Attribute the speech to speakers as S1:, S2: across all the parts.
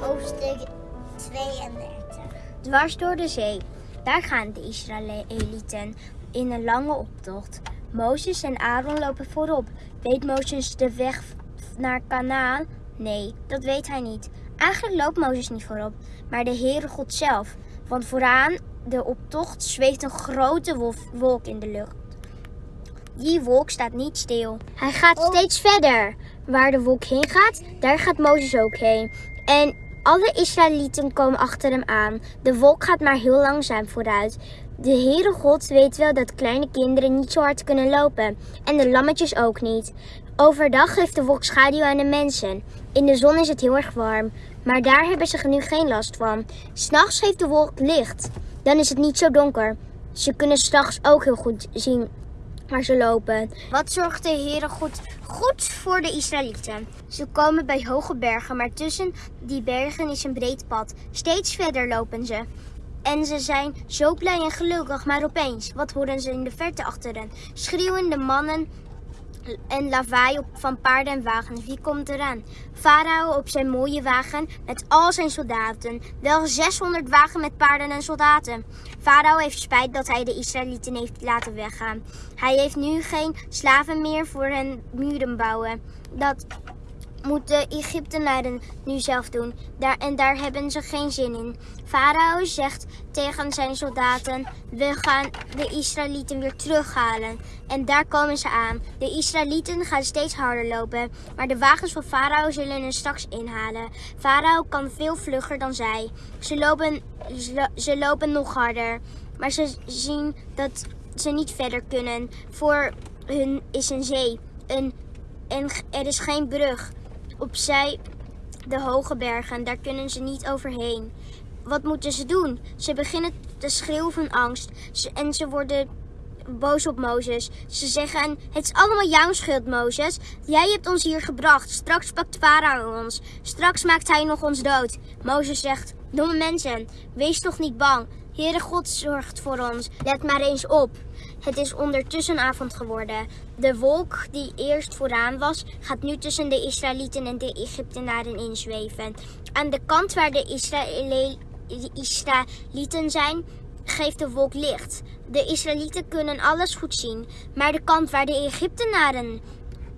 S1: hoofdstuk 32.
S2: Dwars door de zee. Daar gaan de Israëlieten in een lange optocht. Mozes en Aaron lopen voorop. Weet Mozes de weg naar Kanaan? Nee, dat weet hij niet. Eigenlijk loopt Mozes niet voorop, maar de Heere God zelf. Want vooraan de optocht zweeft een grote wolk in de lucht. Die wolk staat niet stil. Hij gaat
S1: Oh.
S2: steeds verder. Waar de wolk heen gaat, daar gaat Mozes ook heen. En alle Israëlieten komen achter hem aan. De wolk gaat maar heel langzaam vooruit. De Heere God weet wel dat kleine kinderen niet zo hard kunnen lopen. En de lammetjes ook niet. Overdag geeft de wolk schaduw aan de mensen. In de zon is het heel erg warm. Maar daar hebben ze nu geen last van. S'nachts geeft de wolk licht. Dan is het niet zo donker. Ze kunnen s'nachts ook heel goed zien waar ze lopen. Wat zorgt de Heere goed, goed voor de Israëlieten? Ze komen bij hoge bergen, maar tussen die bergen is een breed pad. Steeds verder lopen ze. En ze zijn zo blij en gelukkig, maar opeens, wat horen ze in de verte achter hen? Schreeuwende mannen en lawaai op van paarden en wagens. Wie komt eraan? Farao op zijn mooie wagen met al zijn soldaten. Wel 600 wagen met paarden en soldaten. Farao heeft spijt dat hij de Israëlieten heeft laten weggaan. Hij heeft nu geen slaven meer voor hen muren bouwen. Dat moeten Egyptenaren nu zelf doen. Daar, en daar hebben ze geen zin in. Farao zegt tegen zijn soldaten: We gaan de Israëlieten weer terughalen. En daar komen ze aan. De Israëlieten gaan steeds harder lopen, maar de wagens van Farao zullen hen straks inhalen. Farao kan veel vlugger dan zij. Ze lopen, ze, lopen nog harder, maar ze zien dat ze niet verder kunnen. Voor hun is een zee. Een, en er is geen brug. Opzij de hoge bergen, daar kunnen ze niet overheen. Wat moeten ze doen? Ze beginnen te schreeuwen van angst Ze- en ze worden boos op Mozes. Ze zeggen: Het is allemaal jouw schuld, Mozes. Jij hebt ons hier gebracht. Straks pakt Farao ons. Straks maakt hij nog ons dood. Mozes zegt: Domme mensen, wees toch niet bang. Heere God zorgt voor ons. Let maar eens op. Het is ondertussen avond geworden. De wolk die eerst vooraan was, gaat nu tussen de Israëlieten en de Egyptenaren inzweven. Aan de kant waar de, Israëlieten zijn, geeft de wolk licht. De Israëlieten kunnen alles goed zien, maar de kant waar de Egyptenaren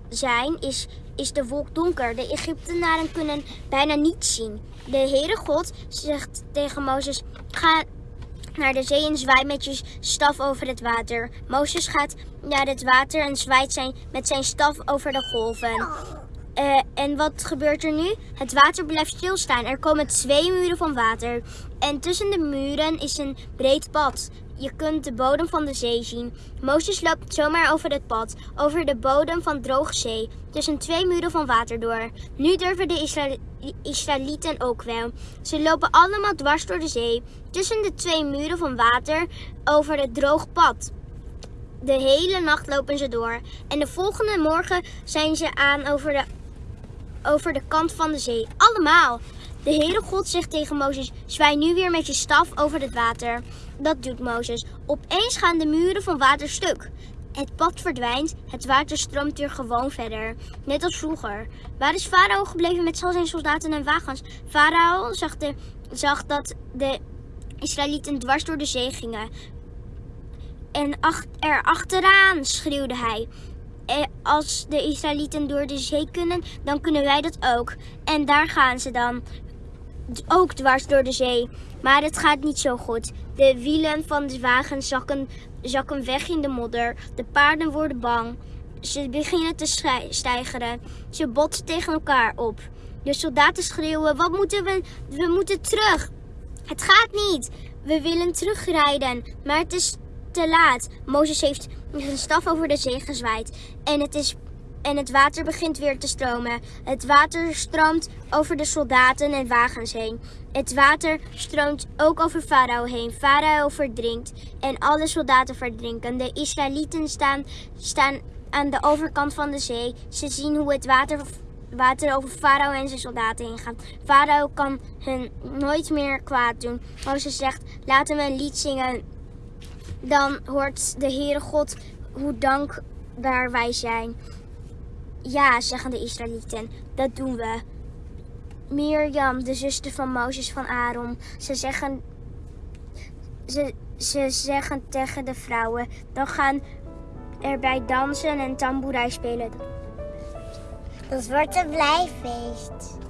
S2: zijn, is, is de wolk donker. De Egyptenaren kunnen bijna niets zien. De Heere God zegt tegen Mozes: Ga naar de zee en zwaai met je staf over het water. Mozes gaat naar het water en zwaait zijn, met zijn staf over de golven. Eh, en wat gebeurt er nu? Het water blijft stilstaan. Er komen twee muren van water. En tussen de muren is een breed pad. Je kunt de bodem van de zee zien. Mozes loopt zomaar over het pad, over de bodem van droge zee, tussen twee muren van water door. Nu durven de Isra- Israëlieten ook wel. Ze lopen allemaal dwars door de zee, tussen de twee muren van water, over het droog pad. De hele nacht lopen ze door. En de volgende morgen zijn ze aan over de, over de kant van de zee. Allemaal. De Heere God zegt tegen Mozes: Zwaai nu weer met je staf over het water. Dat doet Mozes. Opeens gaan de muren van water stuk. Het pad verdwijnt, het water stroomt weer gewoon verder. Net als vroeger. Waar is Farao gebleven met al zijn soldaten en wagens? Farao zag, de, zag dat de Israëlieten dwars door de zee gingen. En er achteraan, schreeuwde hij. Eh, Als de Israëlieten door de zee kunnen, dan kunnen wij dat ook. En daar gaan ze dan. Ook dwars door de zee. Maar het gaat niet zo goed. De wielen van de wagen zakken, zakken weg in de modder. De paarden worden bang. Ze beginnen te stijgeren. Ze botsen tegen elkaar op. De soldaten schreeuwen: Wat moeten we? We moeten terug. Het gaat niet. We willen terugrijden, maar het is te laat. Mozes heeft zijn staf over de zee gezwaaid en het, is, en het water begint weer te stromen. Het water stroomt over de soldaten en wagens heen. Het water stroomt ook over Farao heen. Farao verdrinkt en alle soldaten verdrinken. De Israëlieten staan, staan aan de overkant van de zee. Ze zien hoe het water water over Farao en zijn soldaten heen gaat. Farao kan hun nooit meer kwaad doen. Mozes zegt, laten we een lied zingen. Dan hoort de Heere God hoe dankbaar wij zijn. Ja, zeggen de Israëlieten, dat doen we. Mirjam, de zuster van Mozes van Aaron. Ze zeggen, ze, ze zeggen tegen de vrouwen, dan gaan erbij dansen en tamboerij spelen.
S1: Dat wordt een blijfeest.